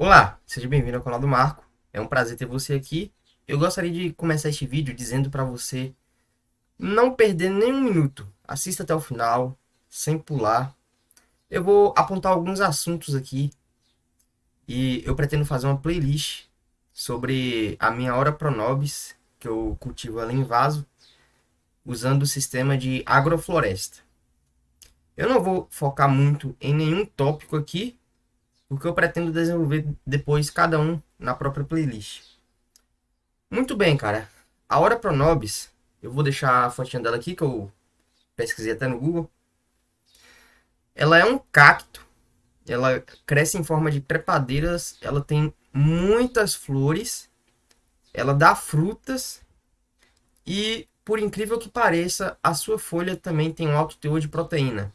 Olá, seja bem-vindo ao canal do Marco. É um prazer ter você aqui. Eu gostaria de começar este vídeo dizendo para você não perder nenhum minuto. Assista até o final, sem pular. Eu vou apontar alguns assuntos aqui e eu pretendo fazer uma playlist sobre a minha hora Pronobis, que eu cultivo ela em vaso, usando o sistema de agrofloresta. Eu não vou focar muito em nenhum tópico aqui, porque eu pretendo desenvolver depois cada um na própria playlist. Muito bem, cara. A Hora Pronobis, eu vou deixar a fotinha dela aqui, que eu pesquisei até no Google. Ela é um cacto, ela cresce em forma de trepadeiras, ela tem muitas flores, ela dá frutas e, por incrível que pareça, a sua folha também tem um alto teor de proteína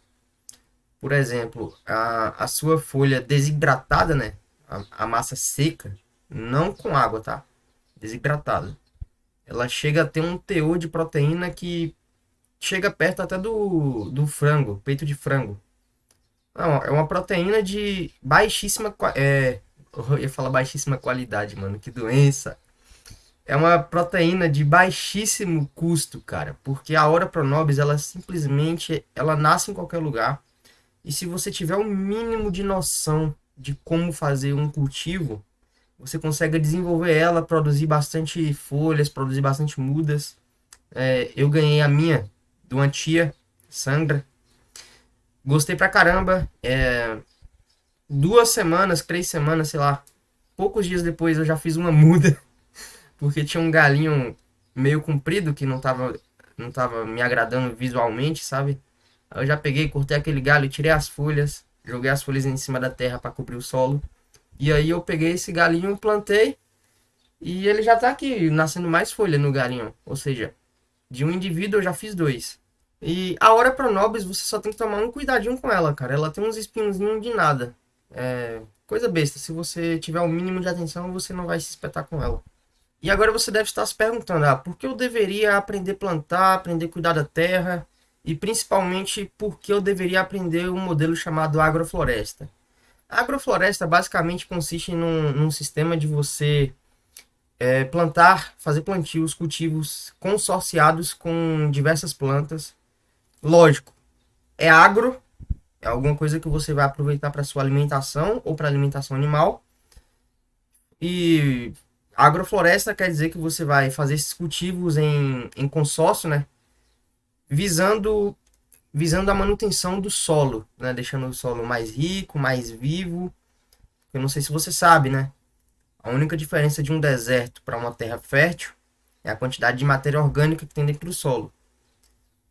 por exemplo, a, a sua folha desidratada, né? A, a massa seca, não com água, tá? Desidratada. Ela chega a ter um teor de proteína que chega perto até do, do frango, peito de frango. Não, é uma proteína de baixíssima. É, eu ia falar baixíssima qualidade, mano. Que doença. É uma proteína de baixíssimo custo, cara. Porque a Hora Pronobis, ela simplesmente. Ela nasce em qualquer lugar e se você tiver o um mínimo de noção de como fazer um cultivo, você consegue desenvolver ela, produzir bastante folhas, produzir bastante mudas. É, eu ganhei a minha de uma tia, Sandra. Gostei pra caramba. É, duas semanas, três semanas, sei lá. Poucos dias depois eu já fiz uma muda. Porque tinha um galinho meio comprido que não tava, não tava me agradando visualmente, sabe? Eu já peguei, cortei aquele galho, tirei as folhas, joguei as folhas em cima da terra para cobrir o solo. E aí eu peguei esse galinho, plantei e ele já tá aqui, nascendo mais folha no galinho. Ou seja, de um indivíduo eu já fiz dois. E a hora pronobis você só tem que tomar um cuidadinho com ela, cara. Ela tem uns espinhozinhos de nada. É coisa besta. Se você tiver o mínimo de atenção, você não vai se espetar com ela. E agora você deve estar se perguntando, ah, por que eu deveria aprender a plantar, aprender a cuidar da terra? E principalmente porque eu deveria aprender um modelo chamado agrofloresta. A agrofloresta basicamente consiste num, num sistema de você é, plantar, fazer plantios, cultivos consorciados com diversas plantas. Lógico, é agro, é alguma coisa que você vai aproveitar para sua alimentação ou para alimentação animal. E agrofloresta quer dizer que você vai fazer esses cultivos em, em consórcio, né? Visando visando a manutenção do solo, né? deixando o solo mais rico, mais vivo. Eu não sei se você sabe, né? A única diferença de um deserto para uma terra fértil é a quantidade de matéria orgânica que tem dentro do solo.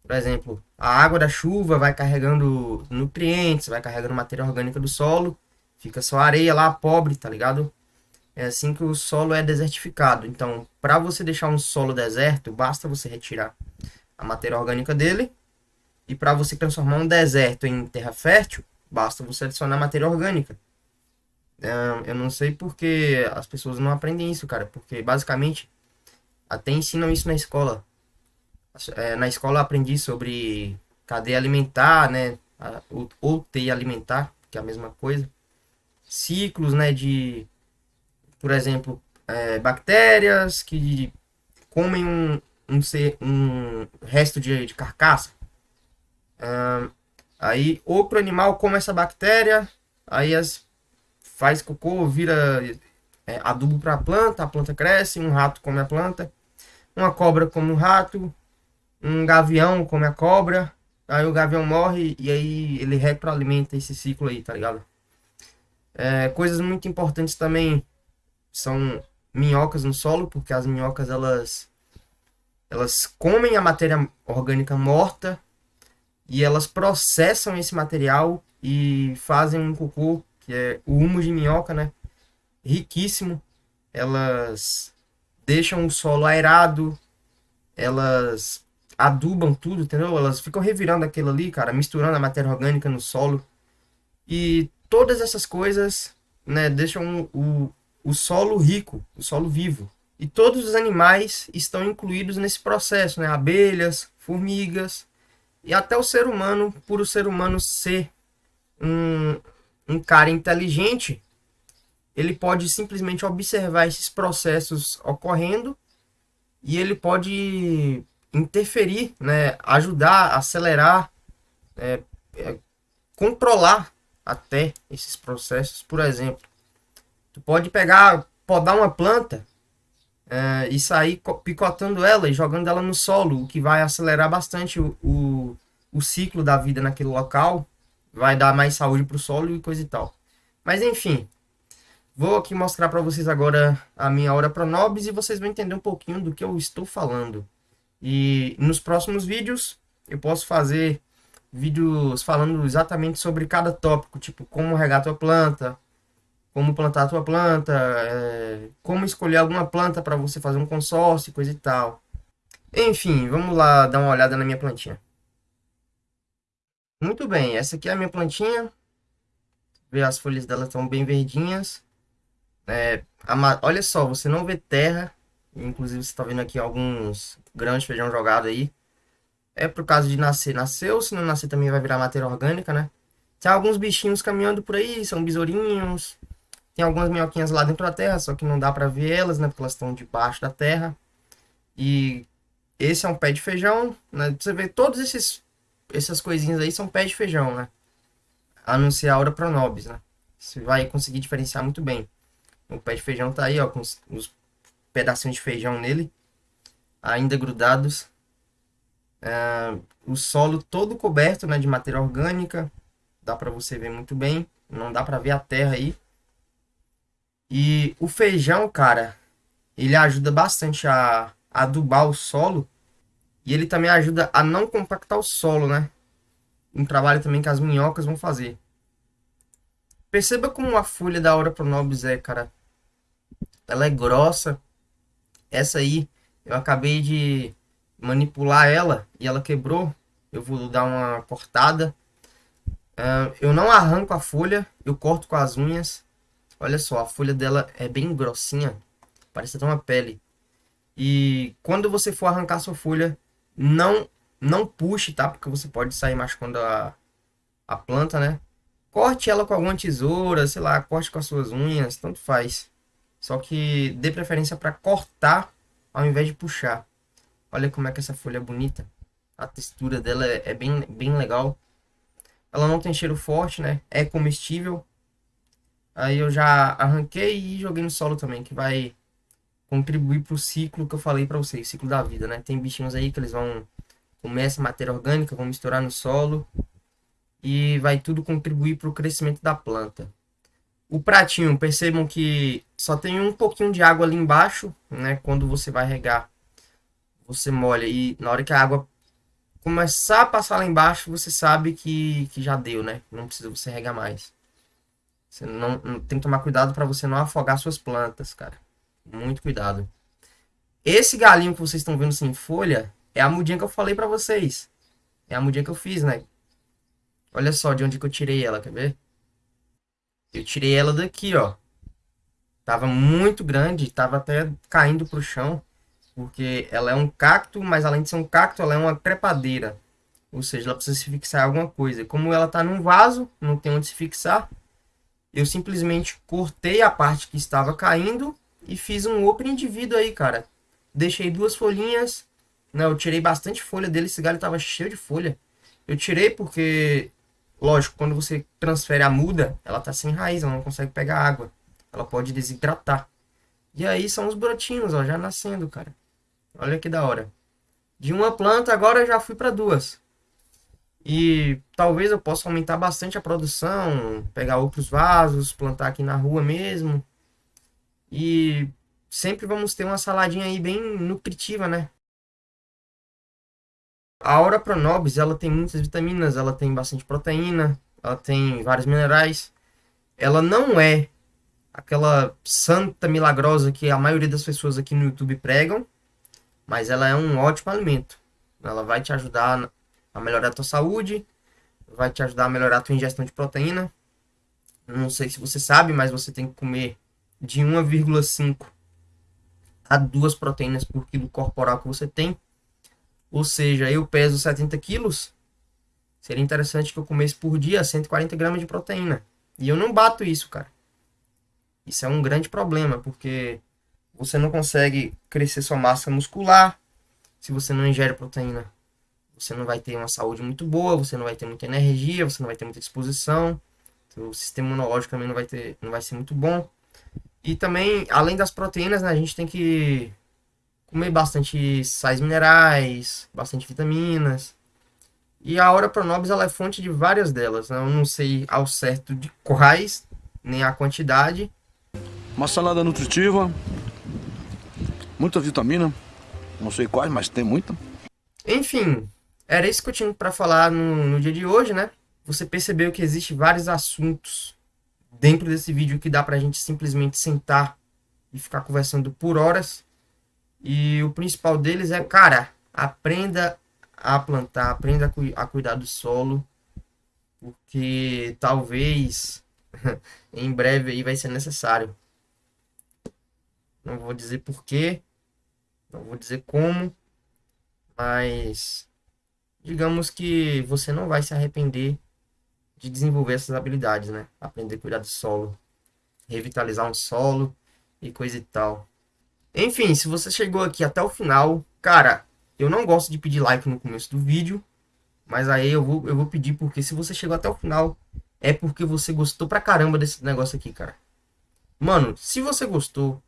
Por exemplo, a água da chuva vai carregando nutrientes, vai carregando matéria orgânica do solo, fica só areia lá, pobre, tá ligado? É assim que o solo é desertificado. Então, para você deixar um solo deserto, basta você retirar a matéria orgânica dele. E para você transformar um deserto em terra fértil, basta você adicionar matéria orgânica. Eu não sei porque as pessoas não aprendem isso, cara. Porque basicamente até ensinam isso na escola. É, na escola aprendi sobre cadeia alimentar, né? Ou teia alimentar, que é a mesma coisa. Ciclos, né? De, por exemplo, é, bactérias que comem um, um, ser, um resto de, de carcaça. aí outro animal come essa bactéria, aí as, faz cocô, vira é, adubo para a planta, a planta cresce, um rato come a planta, uma cobra come um rato, um gavião come a cobra, aí o gavião morre e aí ele retroalimenta esse ciclo aí, tá ligado? É, coisas muito importantes também são minhocas no solo, porque as minhocas elas elas comem a matéria orgânica morta e elas processam esse material e fazem um cocô, que é o humo de minhoca, né? Riquíssimo. Elas deixam o solo aerado, elas adubam tudo, entendeu? Elas ficam revirando aquilo ali, cara, misturando a matéria orgânica no solo. E todas essas coisas, né, deixam o, o solo rico, o solo vivo. E todos os animais estão incluídos nesse processo, né? Abelhas, formigas e até o ser humano, por o ser humano ser um, um cara inteligente, ele pode simplesmente observar esses processos ocorrendo e ele pode interferir, né, ajudar, acelerar, é, é, controlar até esses processos. Por exemplo, tu pode pegar, podar uma planta é, e sair picotando ela e jogando ela no solo, o que vai acelerar bastante o, o, o ciclo da vida naquele local, vai dar mais saúde para o solo e coisa e tal. Mas enfim, vou aqui mostrar para vocês agora a minha hora Pronobis e vocês vão entender um pouquinho do que eu estou falando. E nos próximos vídeos eu posso fazer vídeos falando exatamente sobre cada tópico, tipo como regar tua planta, como plantar a tua planta, é, como escolher alguma planta para você fazer um consórcio, coisa e tal. Enfim, vamos lá dar uma olhada na minha plantinha. Muito bem, essa aqui é a minha plantinha. Vê, as folhas dela estão bem verdinhas. É, a, olha só, você não vê terra. Inclusive você está vendo aqui alguns grãos de feijão jogado aí. É por causa de nascer. Nasceu, se não nascer também vai virar matéria orgânica, né? Tem alguns bichinhos caminhando por aí, são besourinhos. Tem algumas minhoquinhas lá dentro da terra, só que não dá para ver elas, né? Porque elas estão debaixo da terra. E esse é um pé de feijão, né? Você vê todos esses essas coisinhas aí são pé de feijão, né? A não ser a Aura Pronobis, né? Você vai conseguir diferenciar muito bem. O pé de feijão tá aí, ó, com os, os pedacinhos de feijão nele, ainda grudados. É, o solo todo coberto, né, de matéria orgânica. Dá para você ver muito bem. Não dá para ver a terra aí. E o feijão, cara, ele ajuda bastante a, adubar o solo. E ele também ajuda a não compactar o solo, né? Um trabalho também que as minhocas vão fazer. Perceba como a folha da Aura Pronobis é, cara. Ela é grossa. Essa aí, eu acabei de manipular ela e ela quebrou. Eu vou dar uma cortada. Uh, eu não arranco a folha, eu corto com as unhas. Olha só, a folha dela é bem grossinha. Parece até uma pele. E quando você for arrancar sua folha, não não puxe, tá? Porque você pode sair machucando a, a planta, né? Corte ela com alguma tesoura, sei lá, corte com as suas unhas, tanto faz. Só que dê preferência para cortar ao invés de puxar. Olha como é que essa folha é bonita. A textura dela é, é bem, bem legal. Ela não tem cheiro forte, né? É comestível. Aí eu já arranquei e joguei no solo também, que vai contribuir para o ciclo que eu falei para vocês, ciclo da vida, né? Tem bichinhos aí que eles vão comer essa matéria orgânica, vão misturar no solo e vai tudo contribuir para o crescimento da planta. O pratinho, percebam que só tem um pouquinho de água ali embaixo, né? Quando você vai regar, você molha e na hora que a água começar a passar lá embaixo, você sabe que, que já deu, né? Não precisa você regar mais. Você não, tem que tomar cuidado para você não afogar suas plantas, cara. Muito cuidado. Esse galinho que vocês estão vendo sem folha é a mudinha que eu falei para vocês. É a mudinha que eu fiz, né? Olha só de onde que eu tirei ela, quer ver? Eu tirei ela daqui, ó. Tava muito grande, tava até caindo pro chão. Porque ela é um cacto, mas além de ser um cacto, ela é uma trepadeira. Ou seja, ela precisa se fixar em alguma coisa. Como ela tá num vaso, não tem onde se fixar, eu simplesmente cortei a parte que estava caindo e fiz um outro indivíduo aí, cara. Deixei duas folhinhas. Não, eu tirei bastante folha dele. Esse galho estava cheio de folha. Eu tirei porque, lógico, quando você transfere a muda, ela tá sem raiz, ela não consegue pegar água. Ela pode desidratar. E aí são os brotinhos, ó, já nascendo, cara. Olha que da hora. De uma planta agora eu já fui para duas. E talvez eu possa aumentar bastante a produção, pegar outros vasos, plantar aqui na rua mesmo. E sempre vamos ter uma saladinha aí bem nutritiva, né? A Aura Pronobis, ela tem muitas vitaminas, ela tem bastante proteína, ela tem vários minerais. Ela não é aquela santa milagrosa que a maioria das pessoas aqui no YouTube pregam, mas ela é um ótimo alimento. Ela vai te ajudar a melhorar a tua saúde, vai te ajudar a melhorar a tua ingestão de proteína. Não sei se você sabe, mas você tem que comer de 1,5 a 2 proteínas por quilo corporal que você tem. Ou seja, eu peso 70 quilos, seria interessante que eu comesse por dia 140 gramas de proteína. E eu não bato isso, cara. Isso é um grande problema, porque você não consegue crescer sua massa muscular se você não ingere proteína. Você não vai ter uma saúde muito boa, você não vai ter muita energia, você não vai ter muita disposição. O sistema imunológico também não vai ter, não vai ser muito bom. E também, além das proteínas, né, a gente tem que comer bastante sais minerais, bastante vitaminas. E a Ora Pronobis ela é fonte de várias delas. Né? Eu não sei ao certo de quais, nem a quantidade. Uma salada nutritiva, muita vitamina, não sei quais, mas tem muita. Enfim, era isso que eu tinha para falar no, no dia de hoje, né? Você percebeu que existe vários assuntos dentro desse vídeo que dá pra gente simplesmente sentar e ficar conversando por horas. E o principal deles é, cara, aprenda a plantar, aprenda a, cu a cuidar do solo, porque talvez em breve aí vai ser necessário. Não vou dizer porquê, não vou dizer como, mas digamos que você não vai se arrepender de desenvolver essas habilidades, né? Aprender a cuidar do solo, revitalizar um solo e coisa e tal. Enfim, se você chegou aqui até o final, cara, eu não gosto de pedir like no começo do vídeo, mas aí eu vou, eu vou pedir porque se você chegou até o final, é porque você gostou pra caramba desse negócio aqui, cara. Mano, se você gostou,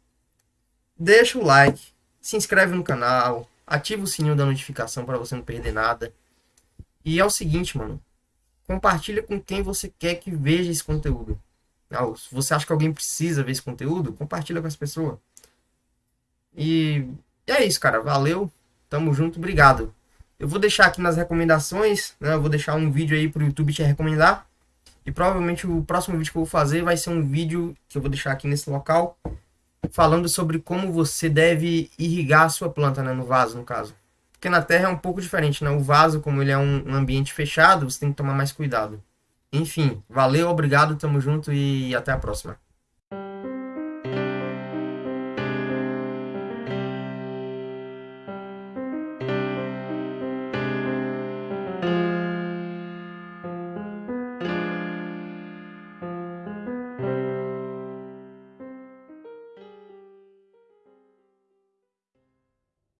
deixa o like, se inscreve no canal, ativa o sininho da notificação para você não perder nada. E é o seguinte, mano, compartilha com quem você quer que veja esse conteúdo. Se você acha que alguém precisa ver esse conteúdo, compartilha com as pessoas. E é isso, cara. Valeu. Tamo junto. Obrigado. Eu vou deixar aqui nas recomendações, né? Eu vou deixar um vídeo aí pro YouTube te recomendar. E provavelmente o próximo vídeo que eu vou fazer vai ser um vídeo que eu vou deixar aqui nesse local. Falando sobre como você deve irrigar a sua planta, né? No vaso, no caso. Porque na terra é um pouco diferente, né? O vaso, como ele é um, ambiente fechado, você tem que tomar mais cuidado. Enfim, valeu, obrigado, tamo junto e até a próxima.